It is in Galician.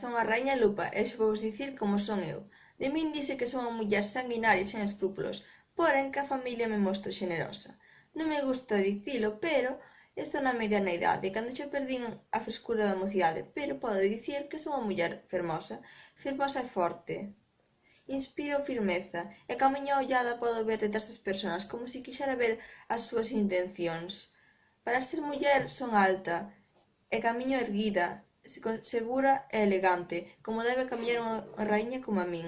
Son a raíña Lupa e xa vos dicir como son eu. De min dice que son unha muller sanguinaria e sen escrúpulos, porén que a familia me mostro xenerosa. Non me gusta dicilo, pero estou na mediana idade, cando xa perdín a frescura da mocidade, pero podo dicir que son unha muller fermosa, fermosa e forte. Inspiro firmeza, e ca miña ollada podo ver detrás das persoas como se quixera ver as súas intencións. Para ser muller son alta, e camiño erguida, segura e elegante, como debe camiñar unha raíña coma min.